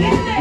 pero de